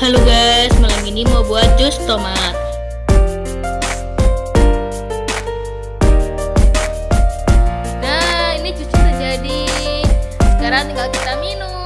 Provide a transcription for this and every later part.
Halo guys, malam ini mau buat jus tomat. Nah, ini jusnya udah jadi. Sekarang tinggal kita minum.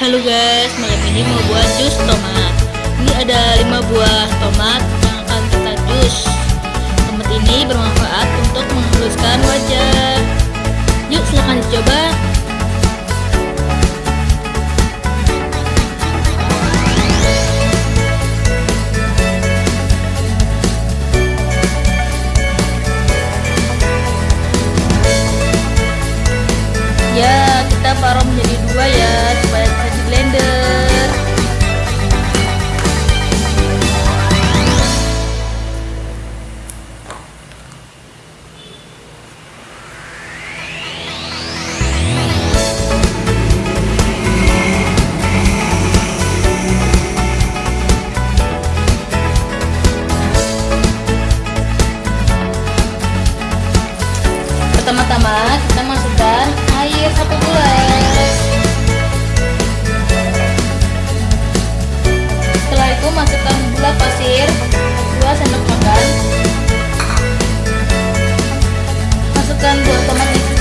Halo guys, malam ini mau buat jus tomat Ini ada 5 buah tomat yang akan kita jus. Tomat ini bermanfaat untuk menghaluskan wajah. Yuk silahkan dicoba. Ya, kita parut menjadi dua ya Kita masukkan air satu gelas. Setelah itu masukkan gula pasir 2 sendok makan. Masukkan buah tomat kita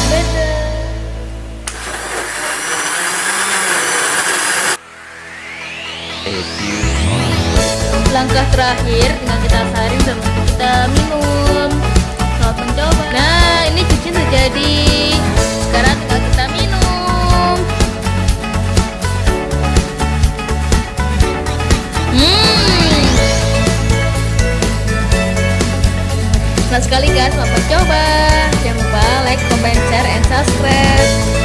blender. A few. Langkah terakhir tinggal kita saring dan kita minum. Selamat mencoba. Nah, ini cuci udah jadi. Sekarang tinggal kita minum. Hmm. Senang sekali kan, selamat mencoba. Jangan lupa like, comment, share, and subscribe.